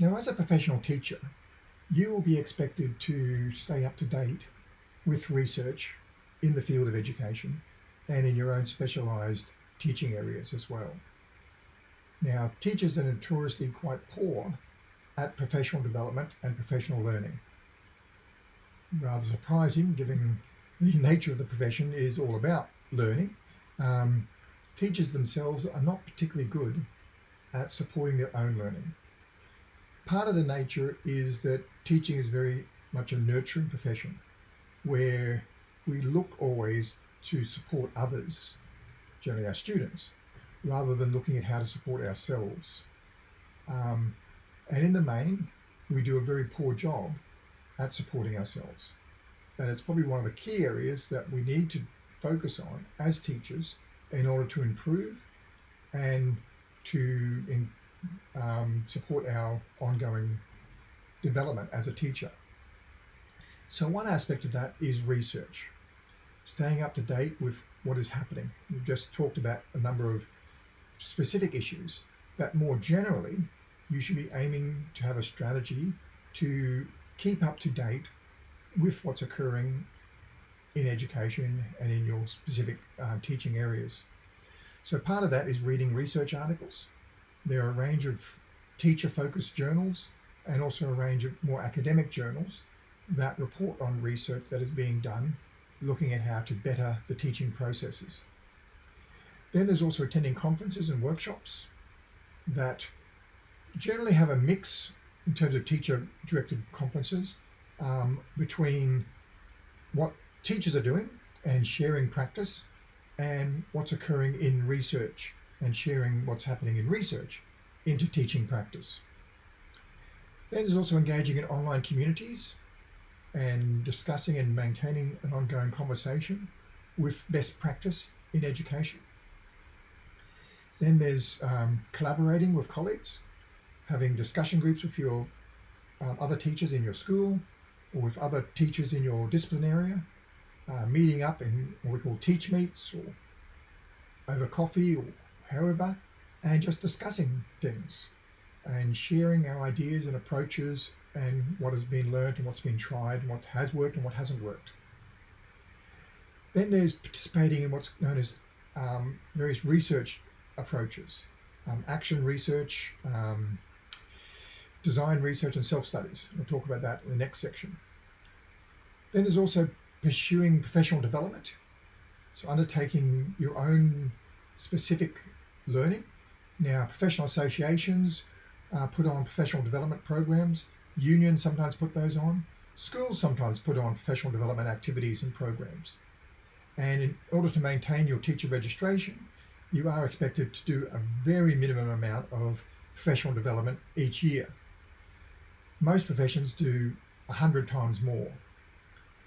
Now, as a professional teacher, you will be expected to stay up to date with research in the field of education and in your own specialised teaching areas as well. Now, teachers are notoriously quite poor at professional development and professional learning. Rather surprising, given the nature of the profession is all about learning. Um, teachers themselves are not particularly good at supporting their own learning. Part of the nature is that teaching is very much a nurturing profession where we look always to support others, generally our students, rather than looking at how to support ourselves. Um, and in the main, we do a very poor job at supporting ourselves. And it's probably one of the key areas that we need to focus on as teachers in order to improve and to in, um, support our ongoing development as a teacher. So one aspect of that is research, staying up to date with what is happening. We've just talked about a number of specific issues, but more generally, you should be aiming to have a strategy to keep up to date with what's occurring in education and in your specific uh, teaching areas. So part of that is reading research articles. There are a range of teacher-focused journals and also a range of more academic journals that report on research that is being done looking at how to better the teaching processes. Then there's also attending conferences and workshops that generally have a mix in terms of teacher directed conferences um, between what teachers are doing and sharing practice and what's occurring in research and sharing what's happening in research into teaching practice. Then there's also engaging in online communities and discussing and maintaining an ongoing conversation with best practice in education. Then there's um, collaborating with colleagues, having discussion groups with your um, other teachers in your school or with other teachers in your discipline area, uh, meeting up in what we call teach meets or over coffee or however, and just discussing things and sharing our ideas and approaches and what has been learned and what's been tried and what has worked and what hasn't worked. Then there's participating in what's known as um, various research approaches, um, action research, um, design research and self-studies. We'll talk about that in the next section. Then there's also pursuing professional development. So undertaking your own specific learning. Now, professional associations uh, put on professional development programs. Unions sometimes put those on. Schools sometimes put on professional development activities and programs. And in order to maintain your teacher registration, you are expected to do a very minimum amount of professional development each year. Most professions do 100 times more.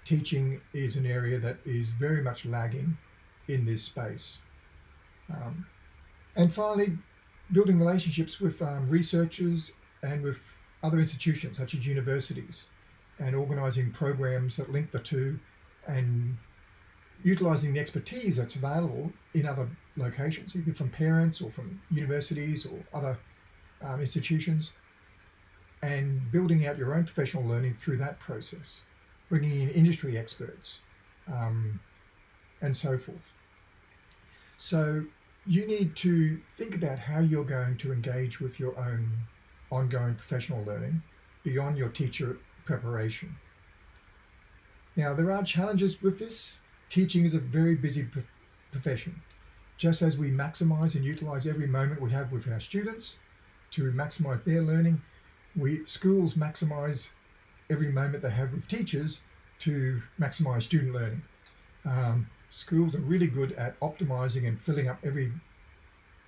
Teaching is an area that is very much lagging in this space. Um, and finally, building relationships with um, researchers and with other institutions such as universities and organising programs that link the two and utilising the expertise that's available in other locations, either from parents or from universities or other um, institutions, and building out your own professional learning through that process, bringing in industry experts, um, and so forth. So you need to think about how you're going to engage with your own ongoing professional learning beyond your teacher preparation. Now, there are challenges with this. Teaching is a very busy profession. Just as we maximize and utilize every moment we have with our students to maximize their learning, we schools maximize every moment they have with teachers to maximize student learning. Um, schools are really good at optimizing and filling up every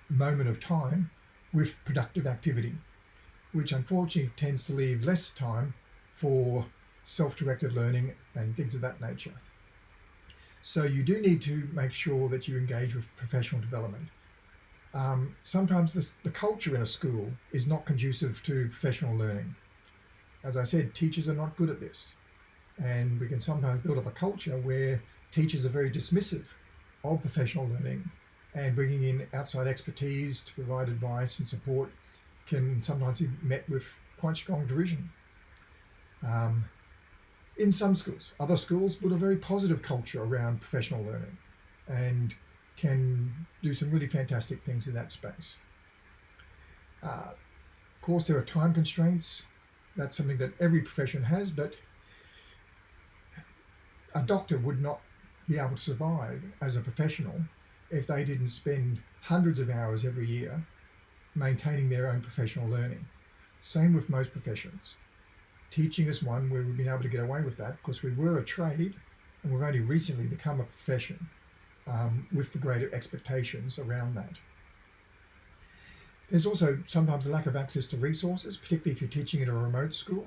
moment of time with productive activity, which unfortunately tends to leave less time for self-directed learning and things of that nature. So you do need to make sure that you engage with professional development. Um, sometimes the culture in a school is not conducive to professional learning. As I said, teachers are not good at this. And we can sometimes build up a culture where teachers are very dismissive of professional learning and bringing in outside expertise to provide advice and support can sometimes be met with quite strong derision. Um, in some schools, other schools build a very positive culture around professional learning and can do some really fantastic things in that space. Uh, of course, there are time constraints. That's something that every profession has, but a doctor would not be able to survive as a professional if they didn't spend hundreds of hours every year maintaining their own professional learning. Same with most professions. Teaching is one where we've been able to get away with that because we were a trade and we've only recently become a profession um, with the greater expectations around that. There's also sometimes a lack of access to resources, particularly if you're teaching in a remote school,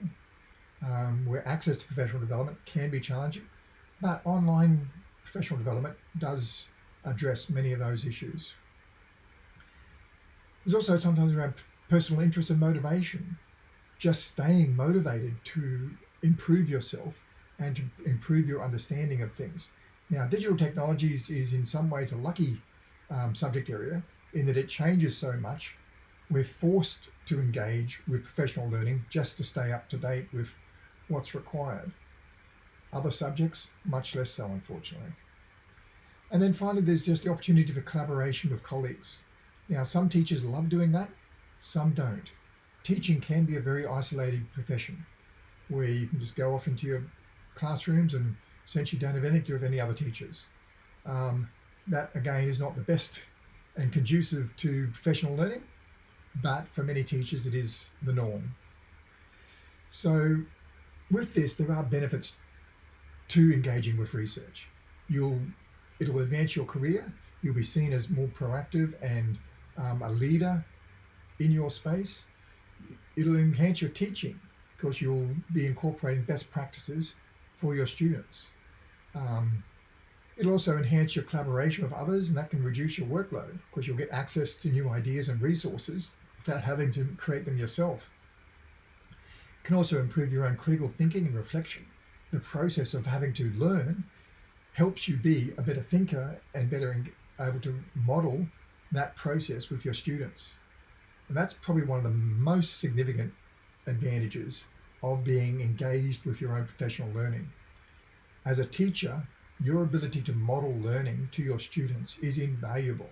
um, where access to professional development can be challenging, but online professional development does address many of those issues. There's also sometimes around personal interest and motivation, just staying motivated to improve yourself and to improve your understanding of things. Now, digital technologies is in some ways a lucky um, subject area in that it changes so much. We're forced to engage with professional learning just to stay up to date with what's required. Other subjects, much less so, unfortunately. And then finally, there's just the opportunity for collaboration with colleagues. Now, some teachers love doing that, some don't. Teaching can be a very isolated profession where you can just go off into your classrooms and essentially don't have anything to do with any other teachers. Um, that again is not the best and conducive to professional learning, but for many teachers it is the norm. So with this, there are benefits to engaging with research. You'll, it'll advance your career. You'll be seen as more proactive and um, a leader in your space. It'll enhance your teaching because you'll be incorporating best practices for your students. Um, it'll also enhance your collaboration with others and that can reduce your workload because you'll get access to new ideas and resources without having to create them yourself. It can also improve your own critical thinking and reflection. The process of having to learn helps you be a better thinker and better able to model that process with your students. And that's probably one of the most significant advantages of being engaged with your own professional learning. As a teacher, your ability to model learning to your students is invaluable.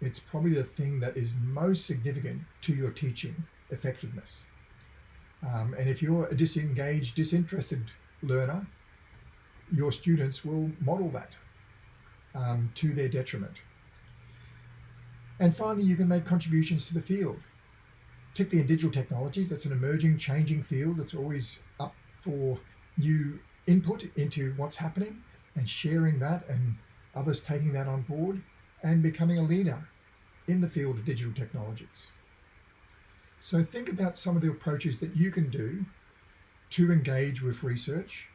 It's probably the thing that is most significant to your teaching effectiveness. Um, and if you're a disengaged, disinterested learner, your students will model that um, to their detriment. And finally, you can make contributions to the field, particularly in digital technologies. That's an emerging, changing field that's always up for new input into what's happening and sharing that and others taking that on board and becoming a leader in the field of digital technologies. So think about some of the approaches that you can do to engage with research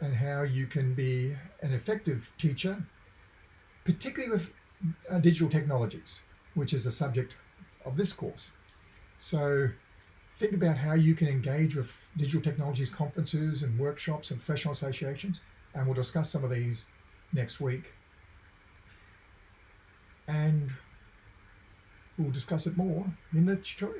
and how you can be an effective teacher, particularly with uh, digital technologies, which is the subject of this course. So think about how you can engage with digital technologies conferences and workshops and professional associations, and we'll discuss some of these next week. And we'll discuss it more in the tutorial.